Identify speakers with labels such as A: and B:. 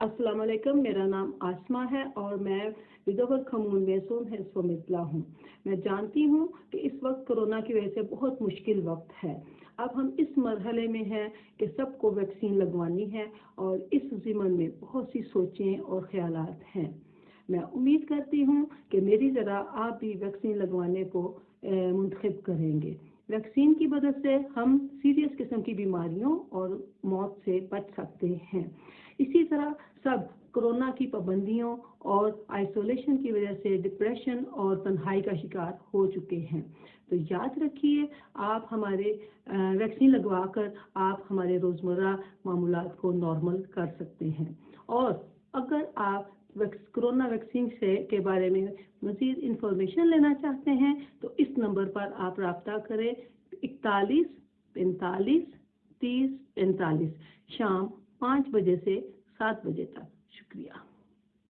A: अस्सलाम वालेकुम, मेरा नाम आसमा है और मैं विदोवर खमून में सोम है सोमितला हूँ। मैं जानती हूँ कि इस वक्त कोरोना की वजह से बहुत मुश्किल वक्त है। अब हम इस मरहले में हैं कि सबको वैक्सीन लगवानी है और इस ज़िमन में बहुत सी सोचें और ख्याल हैं। मैं उम्मीद करती हूँ कि मेरी तरह आप भी वैक्सीन लगवाने को मुंतखब करेंगे। वैक्सीन की मदद से हम सीरियस किस्म की बीमारियों और मौत से बच सकते हैं। इसी तरह सब कोरोना की पाबंदियों और आइसोलेशन की वजह से डिप्रेशन और तन्हाई का शिकार हो चुके हैं। तो याद रखिए, आप हमारे वैक्सीन लगवा कर आप हमारे रोज़मर्रा मामूलात को नॉर्मल कर सकते हैं। और अगर आप कोरोना वैक्सीन से, के बारे में मज़ीद इंफॉर्मेशन लेना चाहते हैं तो इस नंबर पर आप रबता करें इकतालीस पैंतालीस तीस पैंतालीस। शाम पाँच बजे से सात बजे तक। शुक्रिया।